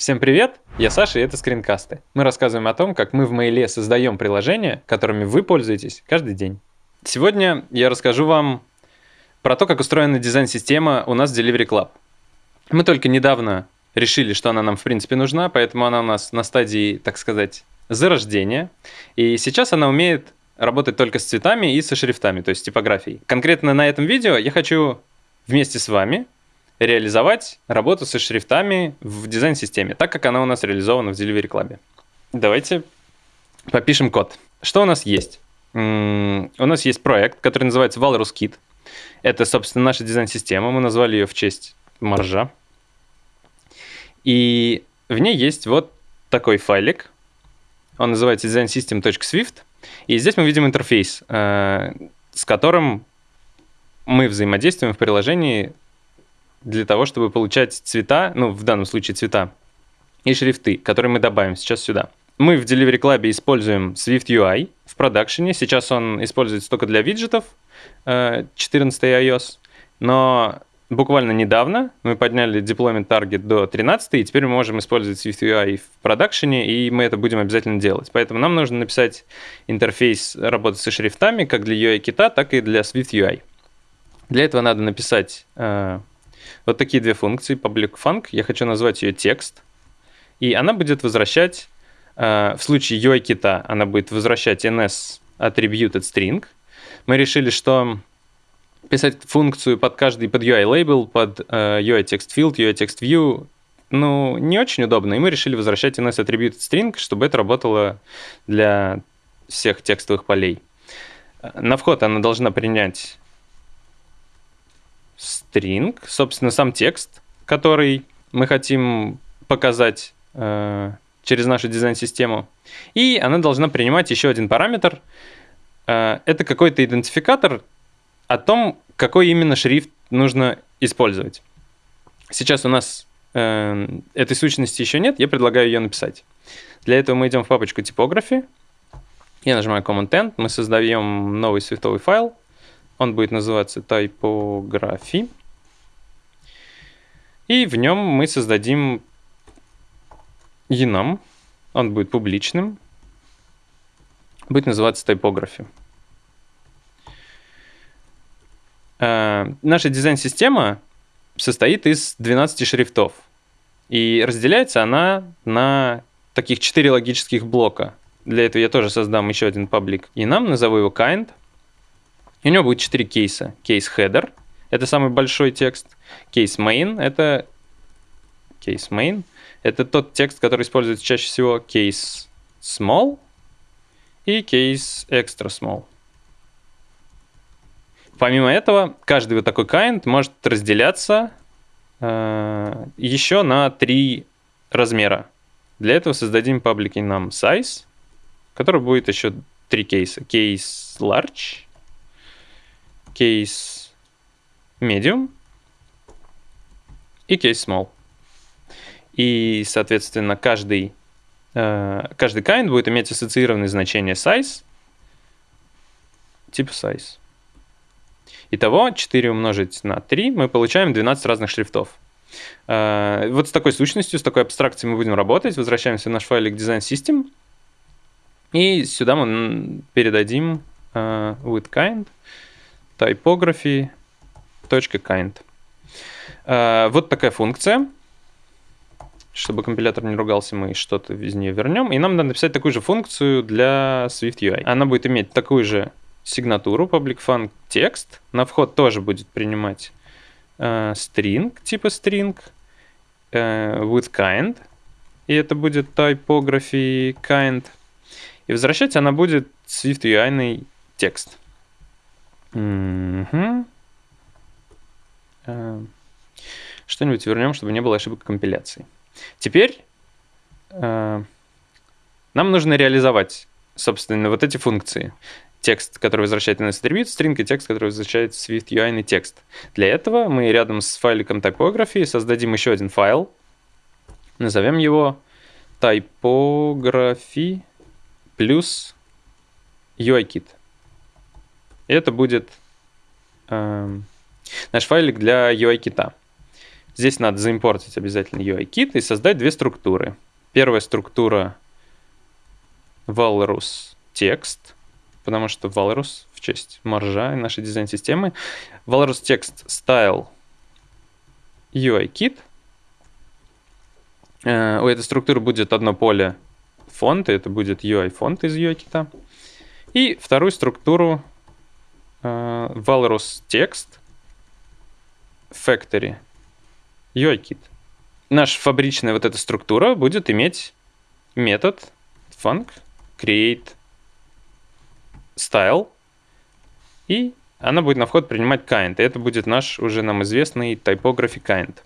Всем привет, я Саша и это скринкасты. Мы рассказываем о том, как мы в Mail создаем приложения, которыми вы пользуетесь каждый день. Сегодня я расскажу вам про то, как устроена дизайн-система у нас в Delivery Club. Мы только недавно решили, что она нам в принципе нужна, поэтому она у нас на стадии, так сказать, зарождения. И сейчас она умеет работать только с цветами и со шрифтами, то есть типографией. Конкретно на этом видео я хочу вместе с вами реализовать работу со шрифтами в дизайн-системе, так как она у нас реализована в Delivery Club. Давайте попишем код. Что у нас есть? У нас есть проект, который называется Walrus Kit. Это, собственно, наша дизайн-система. Мы назвали ее в честь маржа. И в ней есть вот такой файлик. Он называется designsystem.swift. И здесь мы видим интерфейс, э, с которым мы взаимодействуем в приложении для того, чтобы получать цвета, ну, в данном случае цвета, и шрифты, которые мы добавим сейчас сюда. Мы в Delivery Club используем Swift UI в продакшене. Сейчас он используется только для виджетов 14 э, iOS, но буквально недавно мы подняли deployment target до 13, и теперь мы можем использовать Swift UI в продакшене, и мы это будем обязательно делать. Поэтому нам нужно написать интерфейс работы со шрифтами как для UI-кита, так и для Swift UI. Для этого надо написать э, вот такие две функции, public func, я хочу назвать ее текст, и она будет возвращать, э, в случае UI-кита, она будет возвращать ns attributed string. Мы решили, что писать функцию под каждый, под UI-лейбл, под э, UI-text-field, UI-text-view, ну, не очень удобно, и мы решили возвращать ns attributed string, чтобы это работало для всех текстовых полей. На вход она должна принять string, собственно, сам текст, который мы хотим показать э, через нашу дизайн-систему. И она должна принимать еще один параметр. Э, это какой-то идентификатор о том, какой именно шрифт нужно использовать. Сейчас у нас э, этой сущности еще нет, я предлагаю ее написать. Для этого мы идем в папочку типографии. Я нажимаю Command-N, мы создаем новый свифтовый файл. Он будет называться typography. И в нем мы создадим enum. Он будет публичным. Будет называться typography. Uh, наша дизайн-система состоит из 12 шрифтов. И разделяется она на таких 4 логических блока. Для этого я тоже создам еще один паблик enum, назову его kind. И у него будет 4 кейса. Кейс header – это самый большой текст. Кейс main – это кейс main. Это тот текст, который используется чаще всего. Кейс small и кейс extra small. Помимо этого, каждый вот такой kind может разделяться э, еще на три размера. Для этого создадим public нам size, который будет еще три кейса. Кейс large, case medium и case small. И, соответственно, каждый, э, каждый kind будет иметь ассоциированное значение size, типа size. Итого 4 умножить на 3 мы получаем 12 разных шрифтов. Э, вот с такой сущностью, с такой абстракцией мы будем работать. Возвращаемся в наш файлик Design System. И сюда мы передадим uh, with kind typography.kind. Э, вот такая функция. Чтобы компилятор не ругался, мы что-то из нее вернем. И нам надо написать такую же функцию для Swift UI. Она будет иметь такую же сигнатуру public func текст. На вход тоже будет принимать э, string, типа string, э, with kind. И это будет typography kind. И возвращать она будет Swift UI текст. Угу. Что-нибудь вернем, чтобы не было ошибок компиляции. Теперь э, нам нужно реализовать, собственно, вот эти функции. Текст, который возвращает NS Attribute, string и текст, который возвращает Swift UI текст. Для этого мы рядом с файликом typography создадим еще один файл. Назовем его typography плюс UIKit. Это будет э, наш файлик для UI-кита. Здесь надо заимпортить обязательно UIKit и создать две структуры. Первая структура Walrus текст, потому что Walrus в честь маржа нашей дизайн-системы. Walrus текст style UIKit. Э, у этой структуры будет одно поле фонта, это будет UI фонд из UI-кита. И вторую структуру uh, Walrus text factory UI-kit. Наша фабричная вот эта структура будет иметь метод func create style, и она будет на вход принимать kind. И это будет наш уже нам известный typography kind.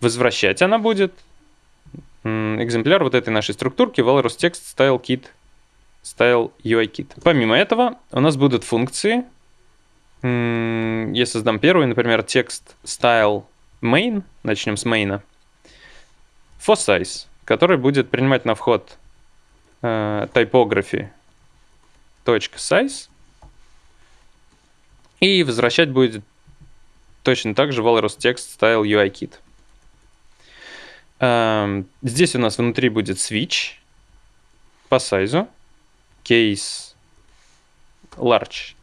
Возвращать она будет экземпляр вот этой нашей структурки Walrus Text Style Kit Style UI Kit. Помимо этого у нас будут функции. Я создам первый, например, текст style main, начнем с main, for size, который будет принимать на вход э, typography .size и возвращать будет точно так же Walrus Text Style UI Kit. Эм, здесь у нас внутри будет switch по сайзу, case large.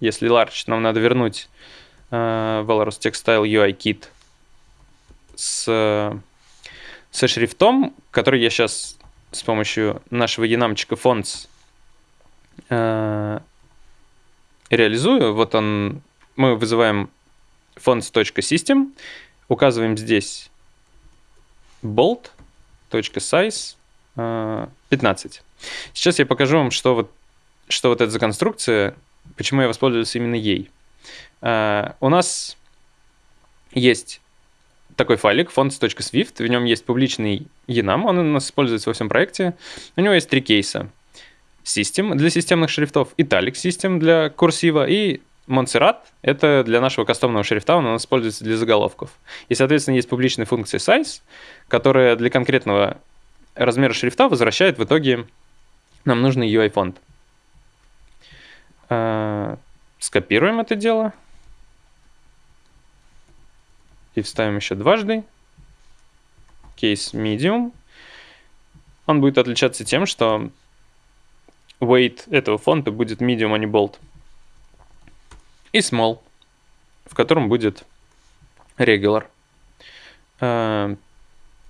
Если large, нам надо вернуть uh, Valorous Textile UI Kit с, со шрифтом, который я сейчас с помощью нашего янамчика fonts uh, реализую. Вот он, мы вызываем fonts.system, указываем здесь bolt.size 15. Э, Сейчас я покажу вам, что вот, что вот это за конструкция, почему я воспользовался именно ей. Uh, у нас есть такой файлик fonts.swift, в нем есть публичный enum, он у нас используется во всем проекте. У него есть три кейса. System для системных шрифтов, Italic System для курсива и Montserrat — это для нашего кастомного шрифта, он у нас используется для заголовков. И, соответственно, есть публичная функция size, которая для конкретного размера шрифта возвращает в итоге нам нужный UI-фонд. А, скопируем это дело. И вставим еще дважды. Кейс medium. Он будет отличаться тем, что weight этого фонта будет medium, а не bold и small, в котором будет regular. Э,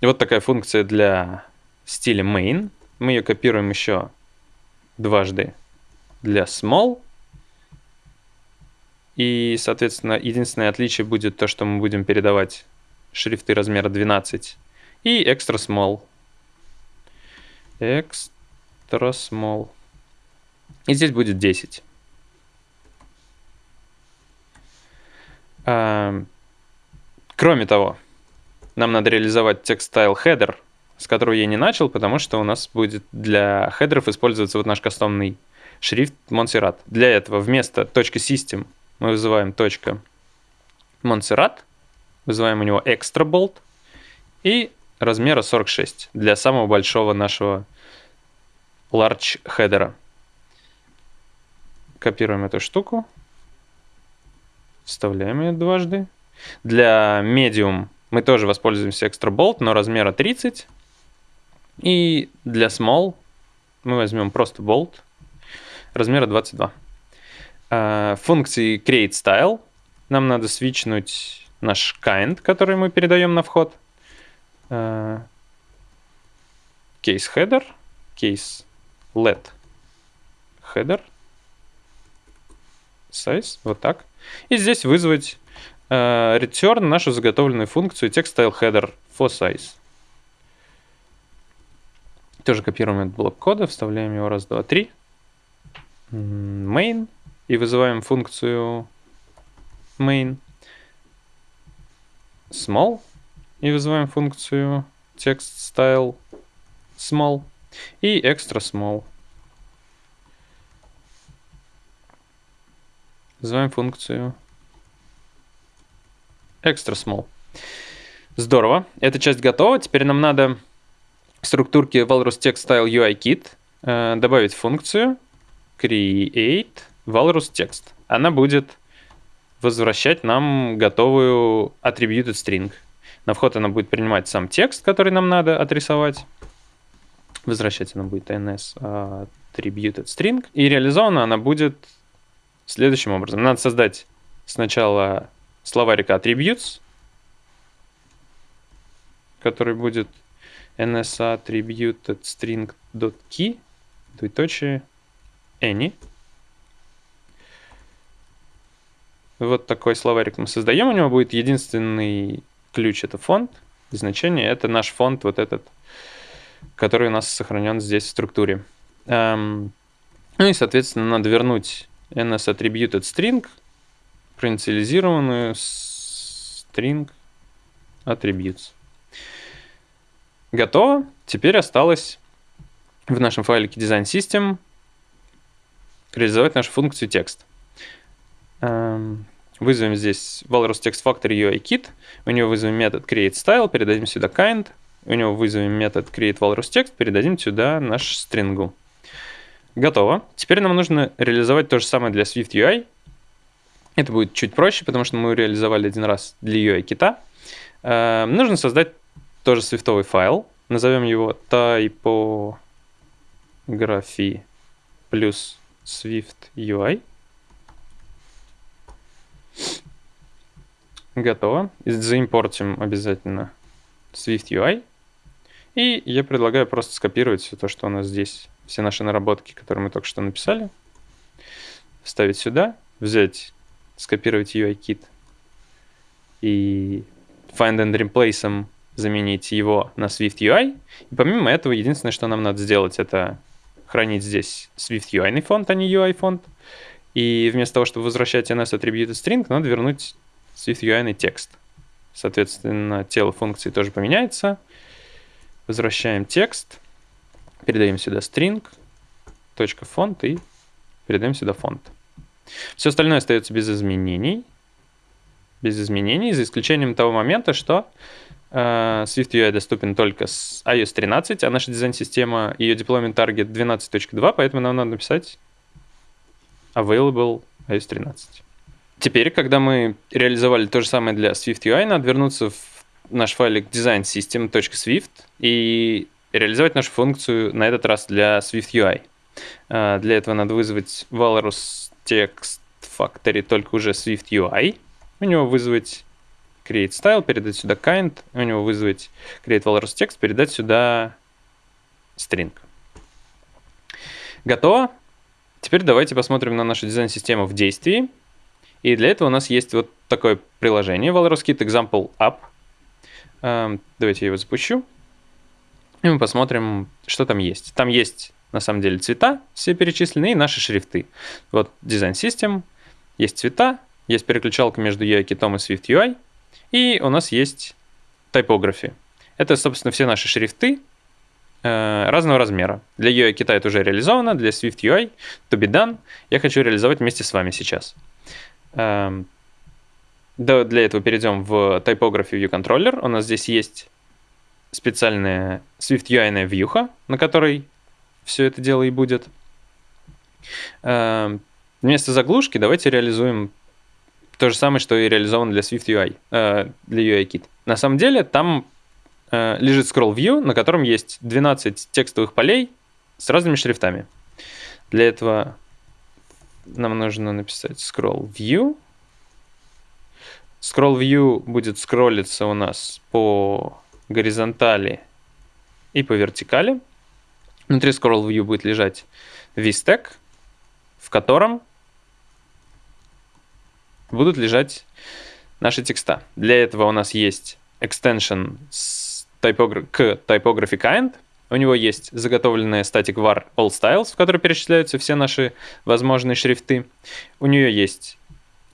вот такая функция для стиля main. Мы ее копируем еще дважды для small. И, соответственно, единственное отличие будет то, что мы будем передавать шрифты размера 12 и extra small. Extra small. И здесь будет 10. Эм, кроме того, нам надо реализовать текст style header, с которого я не начал, потому что у нас будет для хедеров использоваться вот наш кастомный шрифт Montserrat. Для этого вместо .system мы вызываем .montserrat, вызываем у него extra bolt и размера 46 для самого большого нашего large хедера. Копируем эту штуку. Вставляем ее дважды. Для medium мы тоже воспользуемся extra bolt, но размера 30. И для small мы возьмем просто bolt размера 22. А, функции create style нам надо свичнуть наш kind, который мы передаем на вход. А, case header, case let header, size, вот так. И здесь вызвать э, return нашу заготовленную функцию text-style-header for size. Тоже копируем этот блок кода, вставляем его раз, два, три. Main. И вызываем функцию main. Small. И вызываем функцию text-style small. И extra small. Называем функцию extra small. Здорово. Эта часть готова. Теперь нам надо в структурке Walrus Text Style UI Kit э, добавить функцию create Walrus Text. Она будет возвращать нам готовую attributed string. На вход она будет принимать сам текст, который нам надо отрисовать. Возвращать она будет ns attributed string. И реализована она будет следующим образом. Надо создать сначала словарик attributes, который будет ns attributed string.key, двоеточие, any. Вот такой словарик мы создаем. У него будет единственный ключ, это фонд. И значение это наш фонд, вот этот, который у нас сохранен здесь в структуре. Эм, ну и, соответственно, надо вернуть ns attributed string, проинициализированную string attributes. Готово. Теперь осталось в нашем файлике design system реализовать нашу функцию текст. Эм, вызовем здесь Walrus Text Factory UI Kit, у него вызовем метод createStyle, передадим сюда kind, у него вызовем метод createWalrusText, передадим сюда наш string. Готово. Теперь нам нужно реализовать то же самое для Swift UI. Это будет чуть проще, потому что мы реализовали один раз для UI кита. Эм, нужно создать тоже свифтовый файл. Назовем его typography плюс Swift UI. Готово. Заимпортим обязательно Swift UI. И я предлагаю просто скопировать все то, что у нас здесь, все наши наработки, которые мы только что написали, вставить сюда, взять, скопировать UI-kit и find and replace заменить его на Swift UI. И помимо этого, единственное, что нам надо сделать, это хранить здесь Swift UI фонд, а не UI фонд. И вместо того, чтобы возвращать NS attributed string, надо вернуть Swift UI текст. Соответственно, тело функции тоже поменяется. Возвращаем текст, передаем сюда string, точка фонд и передаем сюда фонд. Все остальное остается без изменений. Без изменений, за исключением того момента, что э, Swift UI доступен только с iOS 13, а наша дизайн-система, ее deployment target 12.2, поэтому нам надо написать available iOS 13. Теперь, когда мы реализовали то же самое для Swift UI, надо вернуться в наш файлик designsystem.swift и реализовать нашу функцию на этот раз для Swift UI. А, для этого надо вызвать Walrus Text Factory, только уже Swift UI. У него вызвать create style, передать сюда kind, у него вызвать create Walrus Text, передать сюда string. Готово. Теперь давайте посмотрим на нашу дизайн-систему в действии. И для этого у нас есть вот такое приложение Walrus Kit Example App. Эм, давайте я его запущу. И мы посмотрим, что там есть. Там есть, на самом деле, цвета, все перечислены, и наши шрифты. Вот Design System, есть цвета, есть переключалка между UI и Swift UI, и у нас есть Typography. Это, собственно, все наши шрифты разного размера. Для UI кита это уже реализовано, для Swift UI to be done. Я хочу реализовать вместе с вами сейчас. Эм, для этого перейдем в Typography View Controller. У нас здесь есть специальная Swift UI вьюха, на которой все это дело и будет. Эм, вместо заглушки давайте реализуем то же самое, что и реализовано для Swift UI, э, для UIKit. На самом деле там э, лежит scroll view, на котором есть 12 текстовых полей с разными шрифтами. Для этого нам нужно написать scroll view. Scroll view будет скроллиться у нас по горизонтали и по вертикали. Внутри scroll view будет лежать vstack, в котором будут лежать наши текста. Для этого у нас есть extension с typogra к typography kind – у него есть заготовленная static var all styles, в которой перечисляются все наши возможные шрифты. У нее есть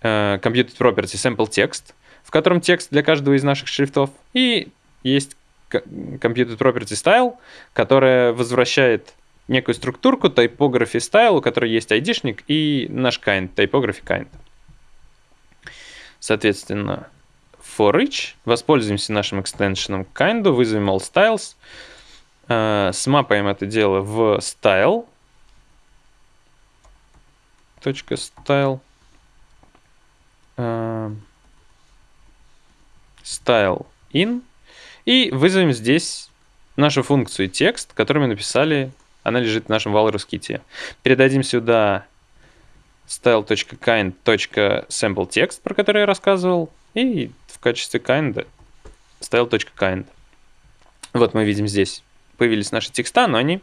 э, computed property sample text, в котором текст для каждого из наших шрифтов. И есть computed property style, которая возвращает некую структурку typography style, у которой есть айдишник и наш kind, typography kind. Соответственно, for each воспользуемся нашим экстеншеном kind, вызовем all styles, Э, смапаем это дело в style. Точка style. Э, style in и вызовем здесь нашу функцию текст, которую мы написали, она лежит в нашем Walrus ките. Передадим сюда style.kind.sampleText, про который я рассказывал, и в качестве kind style.kind. Вот мы видим здесь появились наши текста, но они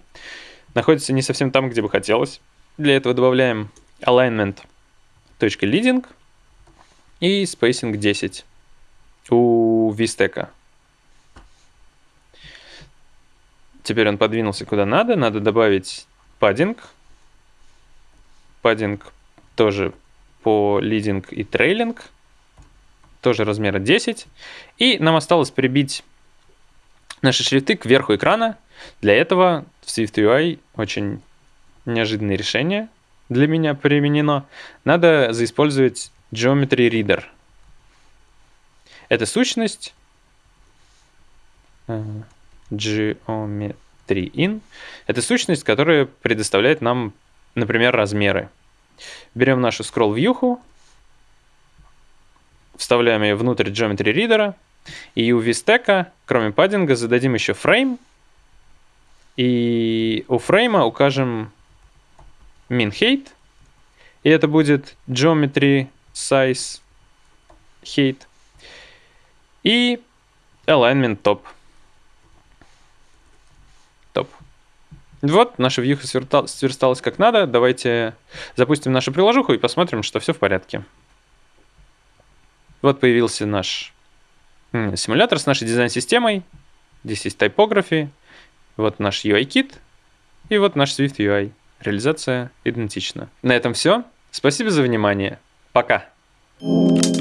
находятся не совсем там, где бы хотелось. Для этого добавляем alignment.leading и spacing 10 у Visteka. Теперь он подвинулся куда надо. Надо добавить паддинг. Паддинг тоже по лидинг и трейлинг. Тоже размера 10. И нам осталось прибить наши шрифты к верху экрана. Для этого в SwiftUI очень неожиданное решение для меня применено. Надо заиспользовать Geometry Reader. Это сущность э, Geometry in. Это сущность, которая предоставляет нам, например, размеры. Берем нашу scroll вьюху, вставляем ее внутрь Geometry Reader, и у VStack, кроме паддинга, зададим еще frame, и у фрейма укажем min height, и это будет geometry size height, и alignment top. Топ. Вот, наша вьюха сверсталась как надо. Давайте запустим нашу приложуху и посмотрим, что все в порядке. Вот появился наш симулятор с нашей дизайн-системой. Здесь есть typography. Вот наш UI-кит. И вот наш Swift UI. Реализация идентична. На этом все. Спасибо за внимание. Пока. Thank you